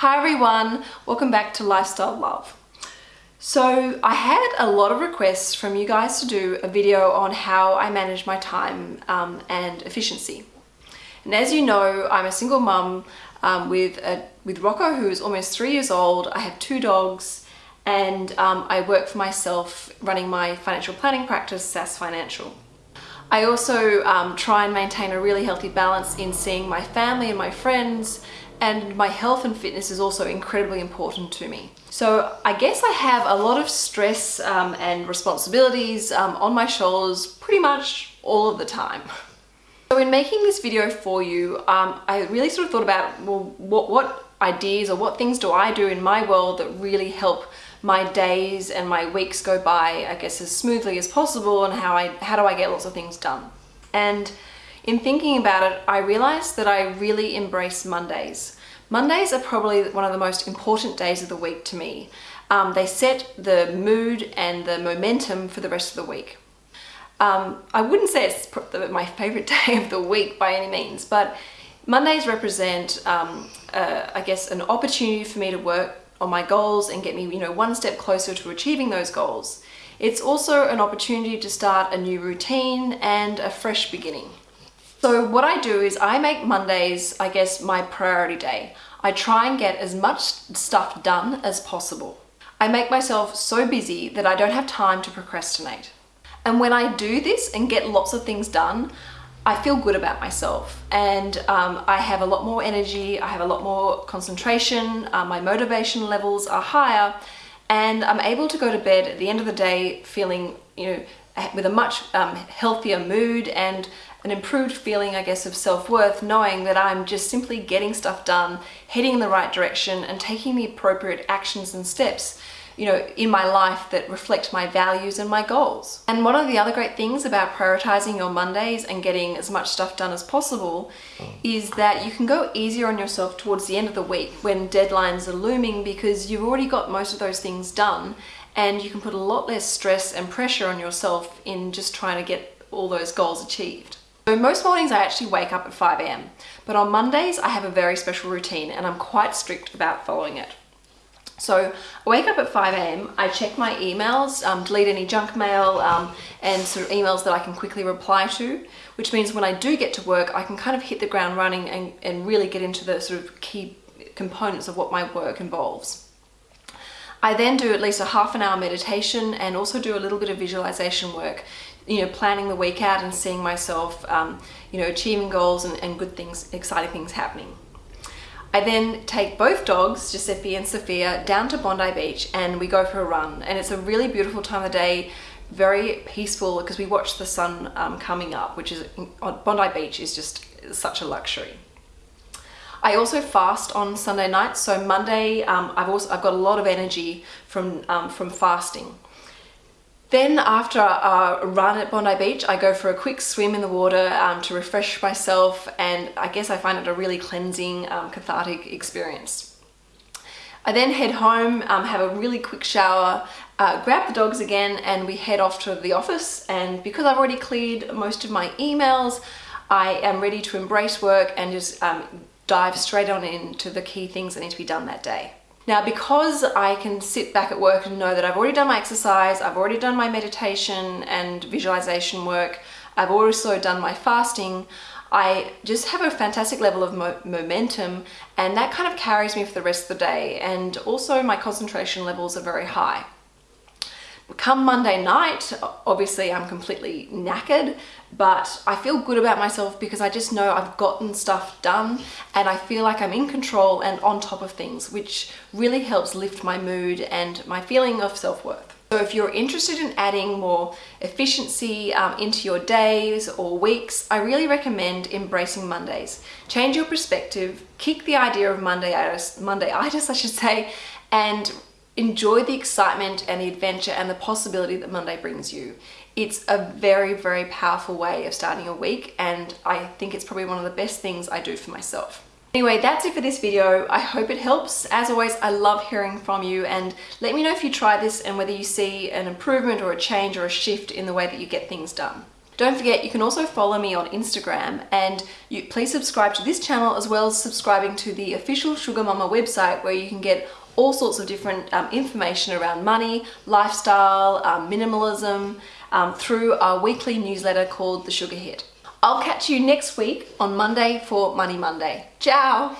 Hi everyone, welcome back to Lifestyle Love. So I had a lot of requests from you guys to do a video on how I manage my time um, and efficiency. And as you know, I'm a single mum um, with, a, with Rocco who is almost three years old. I have two dogs and um, I work for myself running my financial planning practice, SCS Financial. I also um, try and maintain a really healthy balance in seeing my family and my friends and my health and fitness is also incredibly important to me. So I guess I have a lot of stress um, and responsibilities um, on my shoulders pretty much all of the time. So in making this video for you, um, I really sort of thought about, well, what, what ideas or what things do I do in my world that really help my days and my weeks go by, I guess, as smoothly as possible and how I how do I get lots of things done. And in thinking about it, I realized that I really embrace Mondays. Mondays are probably one of the most important days of the week to me. Um, they set the mood and the momentum for the rest of the week. Um, I wouldn't say it's my favorite day of the week by any means, but Mondays represent, um, uh, I guess, an opportunity for me to work on my goals and get me, you know, one step closer to achieving those goals. It's also an opportunity to start a new routine and a fresh beginning. So what I do is I make Mondays, I guess, my priority day. I try and get as much stuff done as possible. I make myself so busy that I don't have time to procrastinate. And when I do this and get lots of things done, I feel good about myself and um, I have a lot more energy, I have a lot more concentration, uh, my motivation levels are higher and I'm able to go to bed at the end of the day feeling, you know, with a much um, healthier mood and an improved feeling, I guess, of self-worth, knowing that I'm just simply getting stuff done, heading in the right direction and taking the appropriate actions and steps you know, in my life that reflect my values and my goals. And one of the other great things about prioritizing your Mondays and getting as much stuff done as possible mm. is that you can go easier on yourself towards the end of the week when deadlines are looming because you've already got most of those things done and you can put a lot less stress and pressure on yourself in just trying to get all those goals achieved. So most mornings I actually wake up at 5 a.m. But on Mondays I have a very special routine and I'm quite strict about following it. So I wake up at 5 a.m. I check my emails, um, delete any junk mail um, and sort of emails that I can quickly reply to, which means when I do get to work, I can kind of hit the ground running and, and really get into the sort of key components of what my work involves. I then do at least a half an hour meditation and also do a little bit of visualization work, you know, planning the week out and seeing myself, um, you know, achieving goals and, and good things, exciting things happening. I then take both dogs, Giuseppe and Sophia, down to Bondi Beach and we go for a run. And it's a really beautiful time of day, very peaceful because we watch the sun um, coming up, which is on Bondi Beach is just such a luxury. I also fast on Sunday nights, so Monday um, I've also I've got a lot of energy from um, from fasting. Then after a run at Bondi Beach, I go for a quick swim in the water um, to refresh myself and I guess I find it a really cleansing, um, cathartic experience. I then head home, um, have a really quick shower, uh, grab the dogs again and we head off to the office and because I've already cleared most of my emails, I am ready to embrace work and just um, dive straight on into the key things that need to be done that day. Now, because I can sit back at work and know that I've already done my exercise, I've already done my meditation and visualization work, I've also done my fasting, I just have a fantastic level of mo momentum and that kind of carries me for the rest of the day and also my concentration levels are very high. Come Monday night, obviously I'm completely knackered, but I feel good about myself because I just know I've gotten stuff done and I feel like I'm in control and on top of things, which really helps lift my mood and my feeling of self-worth. So if you're interested in adding more efficiency um, into your days or weeks, I really recommend embracing Mondays. Change your perspective, kick the idea of Monday-itis, Monday-itis I should say, and enjoy the excitement and the adventure and the possibility that Monday brings you. It's a very, very powerful way of starting a week and I think it's probably one of the best things I do for myself. Anyway, that's it for this video. I hope it helps. As always, I love hearing from you and let me know if you try this and whether you see an improvement or a change or a shift in the way that you get things done. Don't forget, you can also follow me on Instagram and you please subscribe to this channel as well as subscribing to the official SugarMamma website where you can get all sorts of different um, information around money, lifestyle, um, minimalism um, through our weekly newsletter called The Sugar Hit. I'll catch you next week on Monday for Money Monday. Ciao!